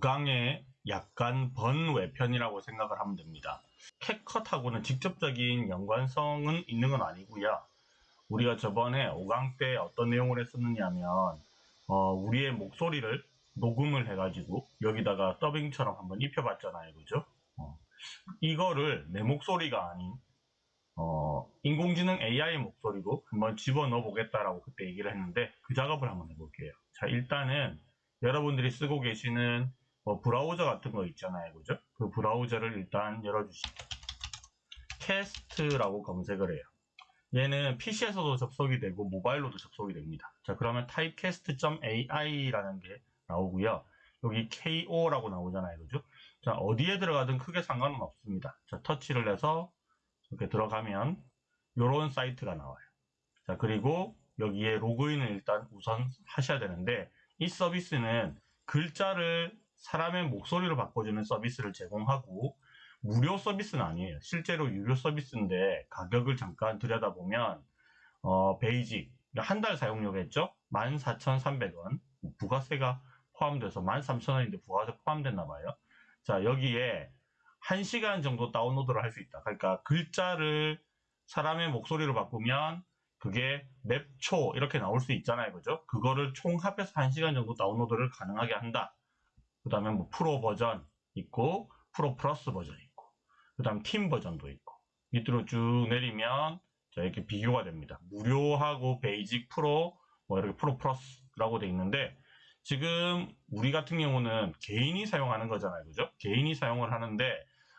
5강의 약간 번외편이라고 생각을 하면 됩니다. 캣컷하고는 직접적인 연관성은 있는 건 아니고요. 우리가 저번에 5강 때 어떤 내용을 했었느냐 하면 어, 우리의 목소리를 녹음을 해가지고 여기다가 더빙처럼 한번 입혀봤잖아요. 그죠? 어, 이거를 내 목소리가 아닌 어, 인공지능 AI 목소리로 한번 집어넣어 보겠다라고 그때 얘기를 했는데 그 작업을 한번 해볼게요. 자 일단은 여러분들이 쓰고 계시는 뭐 브라우저 같은 거 있잖아요. 그죠? 그 브라우저를 일단 열어주시고 캐스트라고 검색을 해요. 얘는 PC에서도 접속이 되고 모바일로도 접속이 됩니다. 자 그러면 typecast.ai라는 게 나오고요. 여기 KO라고 나오잖아요. 그죠? 자 어디에 들어가든 크게 상관은 없습니다. 자 터치를 해서 이렇게 들어가면 이런 사이트가 나와요. 자 그리고 여기에 로그인을 일단 우선 하셔야 되는데 이 서비스는 글자를 사람의 목소리로 바꿔주는 서비스를 제공하고 무료 서비스는 아니에요. 실제로 유료 서비스인데 가격을 잠깐 들여다보면 어, basic 한 달 사용료겠죠? 14,300원 부가세가 포함돼서 13,000원인데 부가세 포함됐나 봐요. 자 여기에 1시간 정도 다운로드를 할 수 있다. 그러니까 글자를 사람의 목소리로 바꾸면 그게 몇 초 이렇게 나올 수 있잖아요. 그죠? 그거를 총합해서 1시간 정도 다운로드를 가능하게 한다. 그 다음에 뭐 프로 버전 있고 프로 플러스 버전 있고 그 다음 팀 버전도 있고 밑으로 쭉 내리면 자 이렇게 비교가 됩니다. 무료하고 basic 프로 뭐 이렇게 프로 플러스라고 돼 있는데 지금 우리 같은 경우는 개인이 사용하는 거잖아요. 그죠? 개인이 사용을 하는데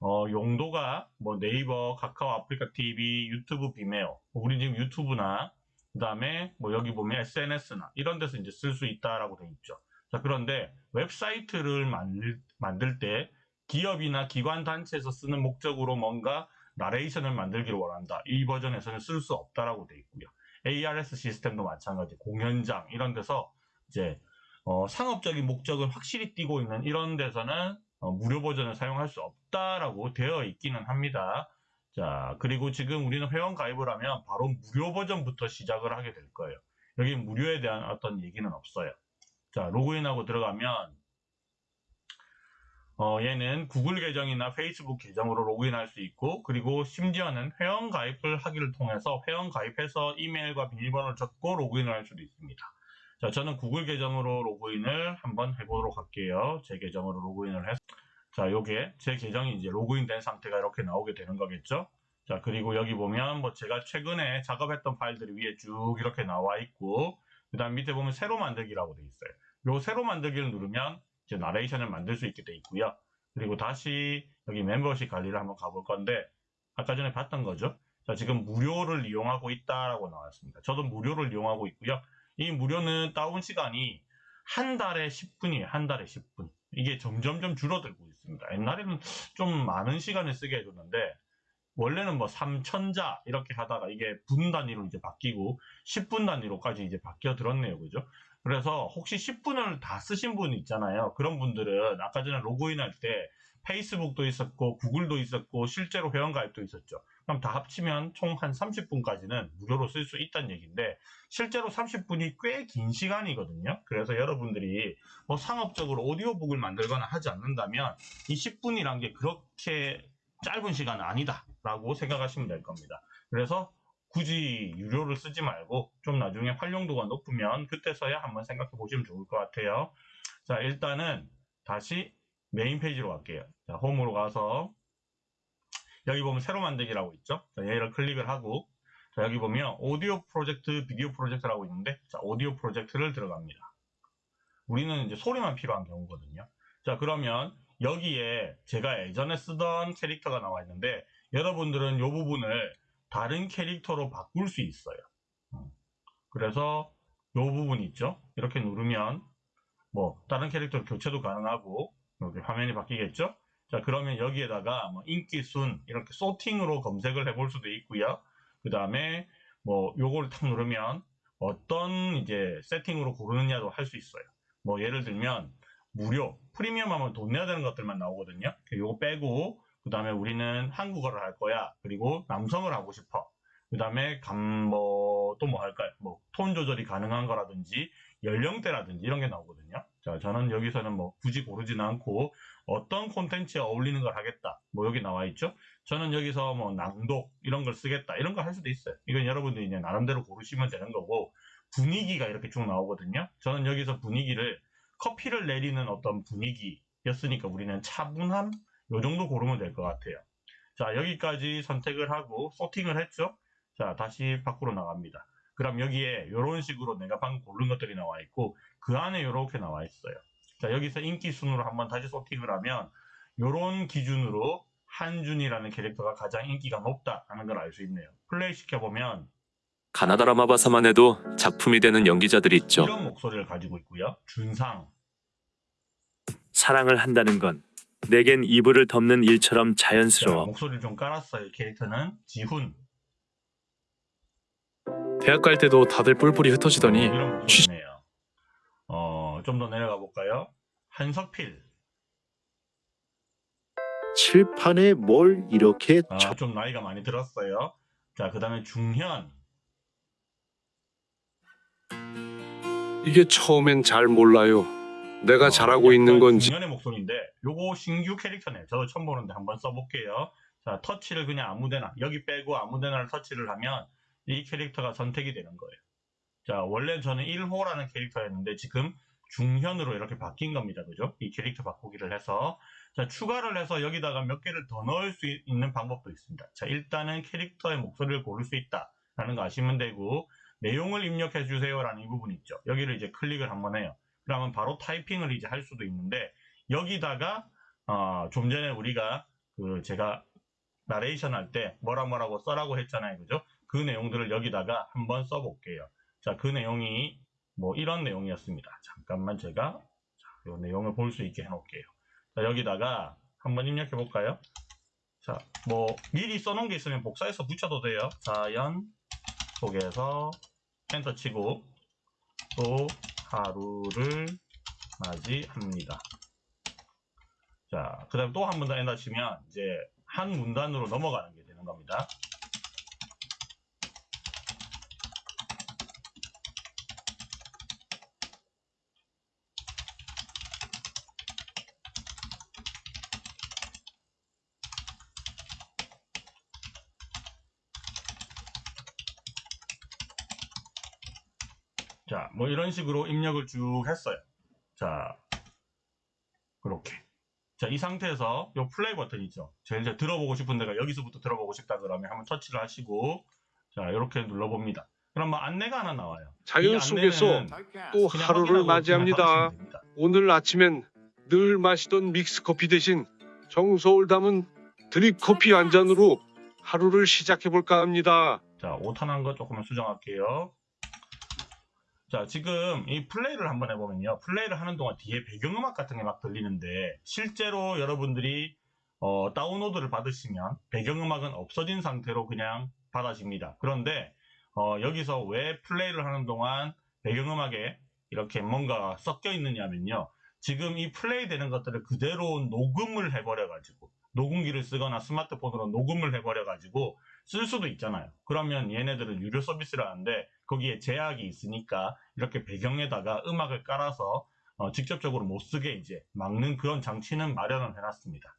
어, 용도가 뭐 네이버, 카카오, 아프리카 TV, 유튜브, 비메오. 우리 지금 유튜브나 그 다음에 뭐 여기 보면 SNS나 이런 데서 이제 쓸 수 있다라고 돼 있죠. 자 그런데 웹사이트를 만들, 만들 때 기업이나 기관 단체에서 쓰는 목적으로 뭔가 나레이션을 만들기를 원한다. 이 버전에서는 쓸 수 없다라고 돼 있고요. ARS 시스템도 마찬가지. 공연장 이런 데서 이제 어, 상업적인 목적을 확실히 띠고 있는 이런 데서는 어, 무료 버전을 사용할 수 없다라고 되어 있기는 합니다. 자, 그리고 지금 우리는 회원 가입을 하면 바로 무료 버전부터 시작을 하게 될 거예요. 여기 무료에 대한 어떤 얘기는 없어요. 자, 로그인하고 들어가면 어, 얘는 구글 계정이나 페이스북 계정으로 로그인할 수 있고 그리고 심지어는 회원 가입을 하기를 통해서 회원 가입해서 이메일과 비밀번호를 적고 로그인을 할 수도 있습니다. 자, 저는 구글 계정으로 로그인을 한번 해보도록 할게요. 제 계정으로 로그인을 해서 자, 요게 제 계정이 이제 로그인 된 상태가 이렇게 나오게 되는 거겠죠. 자, 그리고 여기 보면 뭐 제가 최근에 작업했던 파일들이 위에 쭉 이렇게 나와 있고 그 다음 밑에 보면 새로 만들기라고 돼 있어요. 요 새로 만들기를 누르면 이제 나레이션을 만들 수 있게 돼 있고요. 그리고 다시 여기 멤버십 관리를 한번 가볼 건데 아까 전에 봤던 거죠. 자, 지금 무료를 이용하고 있다라고 나왔습니다. 저도 무료를 이용하고 있고요. 이 무료는 다운 시간이 한 달에 10분이에요. 한 달에 10분. 이게 점점점 줄어들고 있습니다. 옛날에는 좀 많은 시간을 쓰게 해줬는데 원래는 뭐 3천자 이렇게 하다가 이게 분 단위로 이제 바뀌고 10분 단위로까지 이제 바뀌어 들었네요. 그죠? 그래서 혹시 10분을 다 쓰신 분 있잖아요. 그런 분들은 아까 전에 로그인할 때 페이스북도 있었고 구글도 있었고 실제로 회원가입도 있었죠. 그럼 다 합치면 총 한 30분까지는 무료로 쓸 수 있다는 얘기인데 실제로 30분이 꽤 긴 시간이거든요. 그래서 여러분들이 뭐 상업적으로 오디오북을 만들거나 하지 않는다면 이 10분이란 게 그렇게 짧은 시간은 아니다 라고 생각하시면 될 겁니다. 그래서 굳이 유료를 쓰지 말고 좀 나중에 활용도가 높으면 그때서야 한번 생각해 보시면 좋을 것 같아요. 자 일단은 다시 메인 페이지로 갈게요. 자, 홈으로 가서 여기 보면 새로 만들기라고 있죠. 자, 얘를 클릭을 하고 자, 여기 보면 오디오 프로젝트, 비디오 프로젝트라고 있는데 자, 오디오 프로젝트를 들어갑니다. 우리는 이제 소리만 필요한 경우거든요. 자, 그러면 여기에 제가 예전에 쓰던 캐릭터가 나와 있는데 여러분들은 이 부분을 다른 캐릭터로 바꿀 수 있어요. 어. 그래서 이 부분 있죠. 이렇게 누르면 뭐 다른 캐릭터로 교체도 가능하고 이렇게 화면이 바뀌겠죠? 자, 그러면 여기에다가 뭐 인기 순 이렇게 소팅으로 검색을 해볼 수도 있고요. 그 다음에 뭐 요거를 탁 누르면 어떤 이제 세팅으로 고르느냐도 할 수 있어요. 뭐 예를 들면 무료, 프리미엄 하면 돈 내야 되는 것들만 나오거든요. 요거 빼고 그 다음에 우리는 한국어를 할 거야. 그리고 남성을 하고 싶어. 그 다음에 감, 뭐, 또 뭐 할까요? 뭐, 톤 조절이 가능한 거라든지, 연령대라든지 이런 게 나오거든요. 자, 저는 여기서는 뭐 굳이 고르지는 않고 어떤 콘텐츠에 어울리는 걸 하겠다. 뭐 여기 나와 있죠? 저는 여기서 뭐 낭독 이런 걸 쓰겠다. 이런 걸 할 수도 있어요. 이건 여러분들이 이제 나름대로 고르시면 되는 거고 분위기가 이렇게 쭉 나오거든요. 저는 여기서 분위기를 커피를 내리는 어떤 분위기였으니까 우리는 차분함 요 정도 고르면 될 것 같아요. 자, 여기까지 선택을 하고 소팅을 했죠? 자, 다시 밖으로 나갑니다. 그럼 여기에 이런 식으로 내가 방금 고른 것들이 나와 있고 그 안에 이렇게 나와 있어요. 자, 여기서 인기 순으로 한번 다시 소팅을 하면 이런 기준으로 한준이라는 캐릭터가 가장 인기가 높다라는 걸 알 수 있네요. 플레이 시켜보면 가나다 라 마바사만 해도 작품이 되는 연기자들이 있죠. 이런 목소리를 가지고 있고요. 준상, 사랑을 한다는 건 내겐 이불을 덮는 일처럼 자, 자연스러워. 목소리를 좀 깔았어요. 캐릭터는 지훈 대학 갈 때도 다들 뿔뿔이 흩어지더니 이런 목소리네요. 어, 좀 더 내려가 볼까요? 한석필 칠판에 뭘 이렇게 아, 쳐좀 나이가 많이 들었어요. 자, 그 다음에 중현 이게 처음엔 잘 몰라요. 내가 어, 잘하고 있는 약간 건지 중년의 목소리인데 요거 신규 캐릭터네요. 저도 처음 보는데 한번 써볼게요. 자 터치를 그냥 아무데나 여기 빼고 아무데나를 터치를 하면 이 캐릭터가 선택이 되는 거예요. 자 원래 저는 1호라는 캐릭터였는데 지금 중현으로 이렇게 바뀐 겁니다. 그죠? 이 캐릭터 바꾸기를 해서 자 추가를 해서 여기다가 몇 개를 더 넣을 수 있는 방법도 있습니다. 자 일단은 캐릭터의 목소리를 고를 수 있다라는 거 아시면 되고 내용을 입력해 주세요라는 이 부분이 있죠. 여기를 이제 클릭을 한번 해요. 그러면 바로 타이핑을 이제 할 수도 있는데 여기다가 어, 좀 전에 우리가 그 제가 나레이션 할 때 뭐라 뭐라고 써라고 했잖아요. 그죠? 그 내용들을 여기다가 한번 써볼게요. 자, 그 내용이 뭐 이런 내용이었습니다. 잠깐만 제가 자, 이 내용을 볼 수 있게 해놓을게요. 자, 여기다가 한번 입력해 볼까요? 자, 뭐 미리 써놓은 게 있으면 복사해서 붙여도 돼요. 자연 속에서 엔터 치고 또 하루를 맞이합니다. 자, 그 다음에 또한번더 엔터 치면 이제 한 문단으로 넘어가는 게 되는 겁니다. 자, 뭐 이런 식으로 입력을 쭉 했어요. 자, 그렇게. 자, 이 상태에서 요 플레이 버튼 있죠. 제일 이제 들어보고 싶은 데가 여기서부터 들어보고 싶다 그러면 한번 터치를 하시고 자, 이렇게 눌러봅니다. 그럼 뭐 안내가 하나 나와요. 자연 이 속에서 또 하루를 맞이합니다. 오늘 아침엔 늘 마시던 믹스 커피 대신 정서울 담은 드립 커피 한 잔으로 하루를 시작해 볼까 합니다. 자, 오탄한 거 조금만 수정할게요. 자, 지금 이 플레이를 한번 해보면요. 플레이를 하는 동안 뒤에 배경음악 같은 게 막 들리는데, 실제로 여러분들이 어, 다운로드를 받으시면 배경음악은 없어진 상태로 그냥 받아집니다. 그런데 어, 여기서 왜 플레이를 하는 동안 배경음악에 이렇게 뭔가 섞여 있느냐면요. 지금 이 플레이 되는 것들을 그대로 녹음을 해버려 가지고, 녹음기를 쓰거나 스마트폰으로 녹음을 해버려 가지고, 쓸 수도 있잖아요. 그러면 얘네들은 유료 서비스를 하는데 거기에 제약이 있으니까 이렇게 배경에다가 음악을 깔아서 어, 직접적으로 못 쓰게 이제 막는 그런 장치는 마련을 해놨습니다.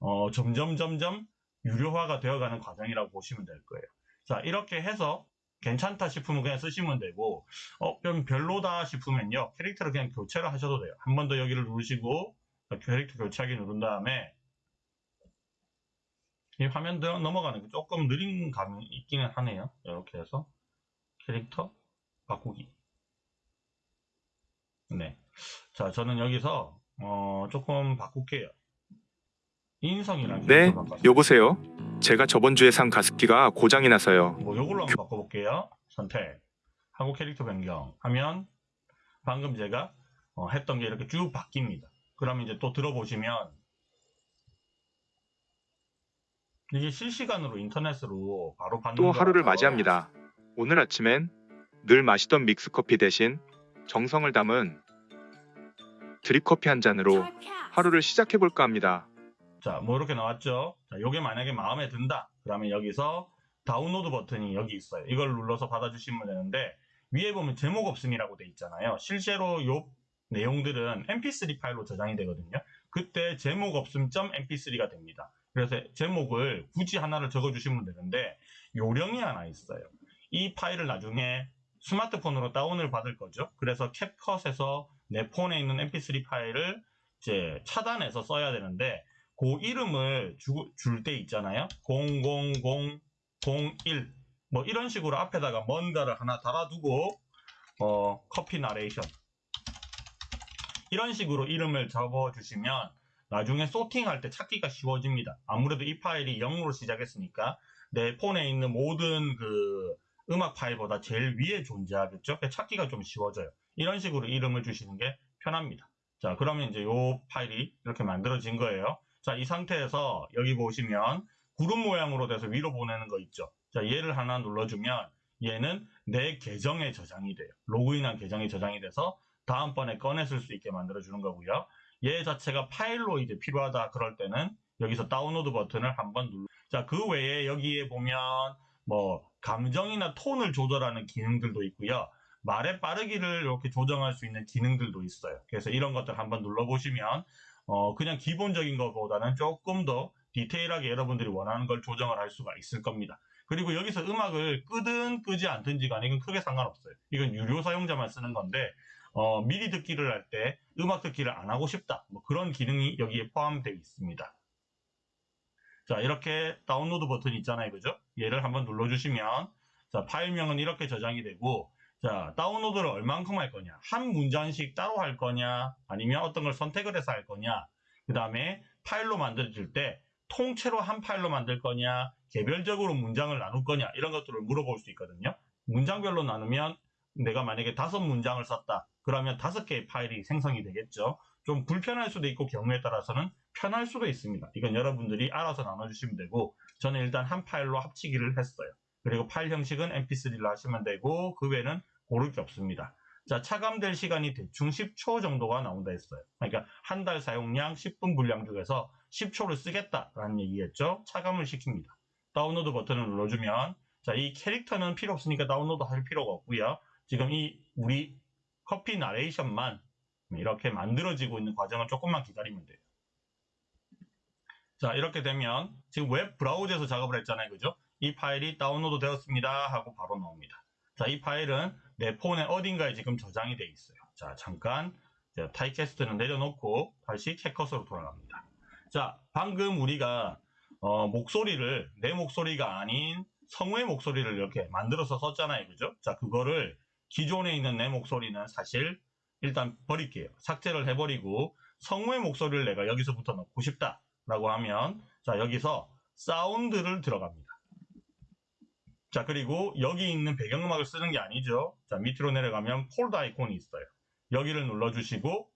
어, 점점 점점 유료화가 되어가는 과정이라고 보시면 될 거예요. 자 이렇게 해서 괜찮다 싶으면 그냥 쓰시면 되고 어, 좀 별로다 싶으면요 캐릭터를 그냥 교체를 하셔도 돼요. 한 번 더 여기를 누르시고 캐릭터 교체하기 누른 다음에 이 화면 들 넘어가는 게 조금 느린 감이 있기는 하네요. 이렇게 해서 캐릭터 바꾸기. 네. 자, 저는 여기서 어, 조금 바꿀게요. 인성이랑 네. 여보세요. 제가 저번 주에 산 가습기가 고장이 나서요. 뭐 요걸로 한번 바꿔볼게요. 선택. 하고 캐릭터 변경 하면 방금 제가 어, 했던 게 이렇게 쭉 바뀝니다. 그러면 이제 또 들어보시면 이게 실시간으로 인터넷으로 바로 받는 또 하루를 맞이합니다. 오늘 아침엔 늘 마시던 믹스커피 대신 정성을 담은 드립커피 한 잔으로 하루를 시작해 볼까 합니다. 자, 뭐 이렇게 나왔죠? 자, 요게 만약에 마음에 든다. 그러면 여기서 다운로드 버튼이 여기 있어요. 이걸 눌러서 받아주시면 되는데 위에 보면 제목 없음이라고 돼 있잖아요. 실제로 요 내용들은 mp3 파일로 저장이 되거든요. 그때 제목 없음 .mp3가 됩니다. 그래서 제목을 굳이 하나를 적어주시면 되는데 요령이 하나 있어요. 이 파일을 나중에 스마트폰으로 다운을 받을 거죠. 그래서 캡컷에서 내 폰에 있는 mp3 파일을 이제 차단해서 써야 되는데 그 이름을 줄 때 있잖아요. 00001 뭐 이런 식으로 앞에다가 뭔가를 하나 달아두고 어, 커피 나레이션 이런 식으로 이름을 적어주시면 나중에 소팅할 때 찾기가 쉬워집니다. 아무래도 이 파일이 0으로 시작했으니까 내 폰에 있는 모든 그 음악 파일보다 제일 위에 존재하겠죠. 그래서 찾기가 좀 쉬워져요. 이런 식으로 이름을 주시는 게 편합니다. 자, 그러면 이제 이 파일이 이렇게 만들어진 거예요. 자, 이 상태에서 여기 보시면 구름 모양으로 돼서 위로 보내는 거 있죠. 자, 얘를 하나 눌러주면 얘는 내 계정에 저장이 돼요. 로그인한 계정에 저장이 돼서 다음번에 꺼내 쓸 수 있게 만들어주는 거고요. 얘 자체가 파일로 이제 필요하다 그럴 때는 여기서 다운로드 버튼을 한번 눌러. 자, 그 외에 여기에 보면 뭐 감정이나 톤을 조절하는 기능들도 있고요. 말의 빠르기를 이렇게 조정할 수 있는 기능들도 있어요. 그래서 이런 것들 한번 눌러보시면 어, 그냥 기본적인 것보다는 조금 더 디테일하게 여러분들이 원하는 걸 조정을 할 수가 있을 겁니다. 그리고 여기서 음악을 끄든 끄지 않든지 간에 이건 크게 상관없어요. 이건 유료 사용자만 쓰는 건데 어, 미리 듣기를 할 때 음악 듣기를 안 하고 싶다. 뭐 그런 기능이 여기에 포함되어 있습니다. 자, 이렇게 다운로드 버튼이 있잖아요. 그죠? 얘를 한번 눌러주시면 자, 파일명은 이렇게 저장이 되고 자, 다운로드를 얼만큼 할 거냐? 한 문장씩 따로 할 거냐? 아니면 어떤 걸 선택을 해서 할 거냐? 그 다음에 파일로 만들어질 때 통째로 한 파일로 만들 거냐? 개별적으로 문장을 나눌 거냐? 이런 것들을 물어볼 수 있거든요. 문장별로 나누면 내가 만약에 다섯 문장을 썼다. 그러면 다섯 개의 파일이 생성이 되겠죠. 좀 불편할 수도 있고 경우에 따라서는 편할 수도 있습니다. 이건 여러분들이 알아서 나눠주시면 되고 저는 일단 한 파일로 합치기를 했어요. 그리고 파일 형식은 mp3로 하시면 되고 그 외에는 고를 게 없습니다. 자, 차감될 시간이 대충 10초 정도가 나온다 했어요. 그러니까 한 달 사용량 10분 분량 중에서 10초를 쓰겠다라는 얘기겠죠. 차감을 시킵니다. 다운로드 버튼을 눌러주면 자, 이 캐릭터는 필요 없으니까 다운로드 할 필요가 없고요. 지금 이 우리 커피 나레이션만 이렇게 만들어지고 있는 과정을 조금만 기다리면 돼요. 자, 이렇게 되면 지금 웹 브라우저에서 작업을 했잖아요. 그죠? 이 파일이 다운로드 되었습니다 하고 바로 나옵니다. 자, 이 파일은 내 폰에 어딘가에 지금 저장이 되어 있어요. 자, 잠깐 타입캐스트는 내려놓고 다시 캡컷으로 돌아갑니다. 자, 방금 우리가 어, 목소리를 내 목소리가 아닌 성우의 목소리를 이렇게 만들어서 썼잖아요. 그죠? 자, 그거를 기존에 있는 내 목소리는 사실 일단 버릴게요. 삭제를 해버리고 성우의 목소리를 내가 여기서부터 넣고 싶다라고 하면 자, 여기서 사운드를 들어갑니다. 자, 그리고 여기 있는 배경음악을 쓰는 게 아니죠. 자, 밑으로 내려가면 폴더 아이콘이 있어요. 여기를 눌러주시고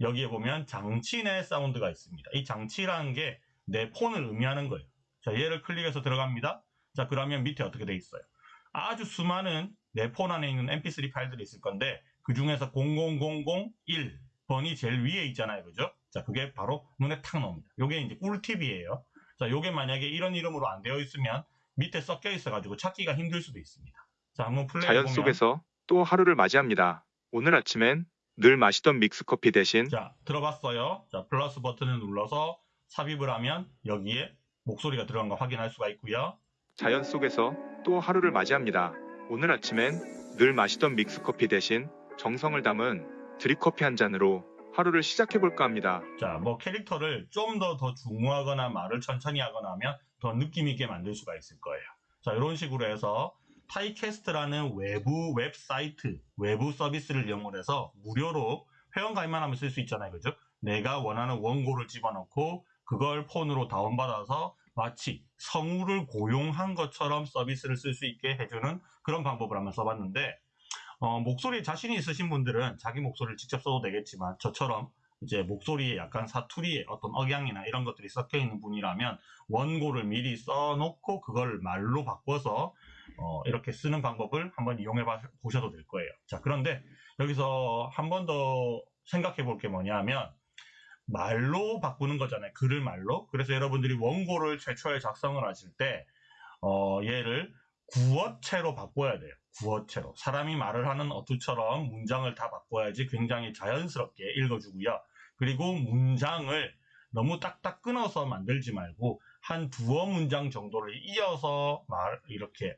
여기에 보면 장치 내 사운드가 있습니다. 이 장치라는 게 내 폰을 의미하는 거예요. 자, 얘를 클릭해서 들어갑니다. 자, 그러면 밑에 어떻게 돼 있어요? 아주 수많은 내 폰 안에 있는 mp3 파일들이 있을 건데 그 중에서 00001번이 제일 위에 있잖아요. 그죠? 자, 그게 바로 눈에 탁 나옵니다. 요게 이제 꿀팁이에요. 자, 요게 만약에 이런 이름으로 안 되어 있으면 밑에 섞여 있어가지고 찾기가 힘들 수도 있습니다. 자, 한번 플레이 자연 해보면 속에서 또 하루를 맞이합니다. 오늘 아침엔 늘 마시던 믹스커피 대신 자, 들어봤어요. 자, 플러스 버튼을 눌러서 삽입을 하면 여기에 목소리가 들어간 거 확인할 수가 있고요. 자연 속에서 또 하루를 맞이합니다. 오늘 아침엔 늘 마시던 믹스커피 대신 정성을 담은 드립커피 한 잔으로 하루를 시작해볼까 합니다. 자, 뭐 캐릭터를 좀더더 중후하거나 말을 천천히 하거나 하면 더 느낌 있게 만들 수가 있을 거예요. 자, 이런 식으로 해서 타입캐스트라는 외부 웹사이트, 외부 서비스를 이용해서 무료로 회원 가입만 하면 쓸 수 있잖아요. 그죠? 내가 원하는 원고를 집어넣고 그걸 폰으로 다운받아서 마치 성우를 고용한 것처럼 서비스를 쓸 수 있게 해주는 그런 방법을 한번 써봤는데 어, 목소리에 자신이 있으신 분들은 자기 목소리를 직접 써도 되겠지만 저처럼 이제 목소리에 약간 사투리에 어떤 억양이나 이런 것들이 섞여 있는 분이라면 원고를 미리 써놓고 그걸 말로 바꿔서 어, 이렇게 쓰는 방법을 한번 이용해 봐- 보셔도 될 거예요. 자, 그런데 여기서 한 번 더 생각해 볼 게 뭐냐면 말로 바꾸는 거잖아요. 글을 말로. 그래서 여러분들이 원고를 최초에 작성을 하실 때 어, 얘를 구어체로 바꿔야 돼요. 구어체로. 사람이 말을 하는 어투처럼 문장을 다 바꿔야지 굉장히 자연스럽게 읽어주고요. 그리고 문장을 너무 딱딱 끊어서 만들지 말고 한 두어 문장 정도를 이어서 말 이렇게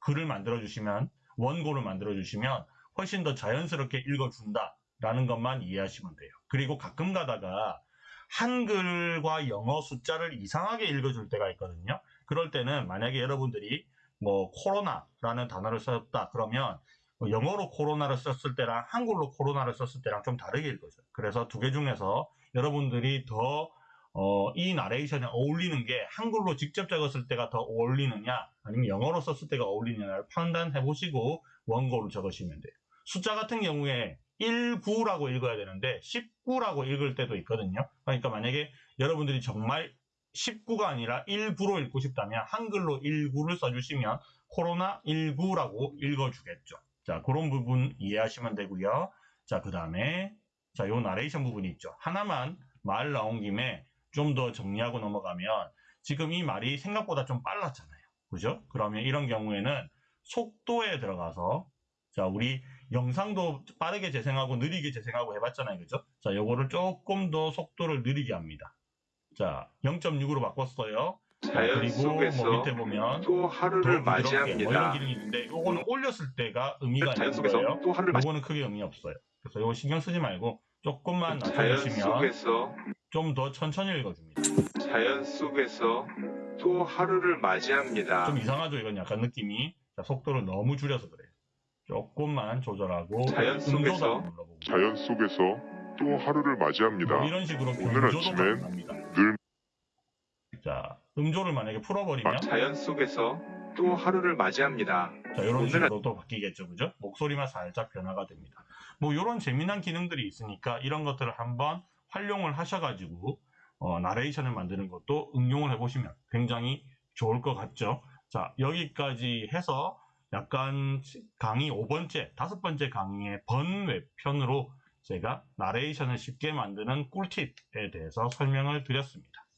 글을 만들어 주시면 원고를 만들어 주시면 훨씬 더 자연스럽게 읽어 준다라는 것만 이해하시면 돼요. 그리고 가끔 가다가 한글과 영어 숫자를 이상하게 읽어 줄 때가 있거든요. 그럴 때는 만약에 여러분들이 뭐 코로나라는 단어를 썼다 그러면 뭐 영어로 코로나를 썼을 때랑 한글로 코로나를 썼을 때랑 좀 다르게 읽어져요. 그래서 두 개 중에서 여러분들이 더 어, 이 나레이션에 어울리는 게 한글로 직접 적었을 때가 더 어울리느냐 아니면 영어로 썼을 때가 어울리느냐를 판단해 보시고 원고를 적으시면 돼요. 숫자 같은 경우에 19라고 읽어야 되는데 19라고 읽을 때도 있거든요. 그러니까 만약에 여러분들이 정말 19가 아니라 19로 읽고 싶다면 한글로 19를 써주시면 코로나 19라고 읽어주겠죠. 자, 그런 부분 이해하시면 되고요. 자, 그 다음에 자, 요 나레이션 부분이 있죠. 하나만 말 나온 김에 좀 더 정리하고 넘어가면 지금 이 말이 생각보다 좀 빨랐잖아요. 그죠? 그러면 이런 경우에는 속도에 들어가서 자, 우리 영상도 빠르게 재생하고 느리게 재생하고 해봤잖아요. 그죠? 자, 요거를 조금 더 속도를 느리게 합니다. 자, 0.6으로 바꿨어요. 자, 그리고 속에서 뭐 밑에 보면 또더 하루를 부드럽게 뭐 이런 맞이합니다. 기능이 있는데 요거는 올렸을 때가 의미가 자연 있는 거예요. 속에서 또 하루를 맞이 요거는 크게 의미 없어요. 그래서 요거 신경 쓰지 말고 조금만 자연 낮춰주시면 속에서 좀더 천천히 읽어줍니다. 자연 속에서 또 하루를 맞이합니다. 좀 이상하죠? 이건 약간 느낌이. 자, 속도를 너무 줄여서 그래요. 조금만 조절하고 자연 속에서 자연 속에서 또 하루를 맞이합니다. 뭐 이런 식으로 오늘 변조도 아침엔 가능합니다. 늘 자, 음조를 만약에 풀어버리면 자연 속에서 또 하루를 맞이합니다. 자, 이런 식으로 또 바뀌겠죠. 그죠? 목소리만 살짝 변화가 됩니다. 뭐, 이런 재미난 기능들이 있으니까 이런 것들을 한번 활용을 하셔가지고, 어, 나레이션을 만드는 것도 응용을 해보시면 굉장히 좋을 것 같죠. 자, 여기까지 해서 약간 강의 5번째, 다섯 번째 강의의 번외편으로 제가 나레이션을 쉽게 만드는 꿀팁에 대해서 설명을 드렸습니다.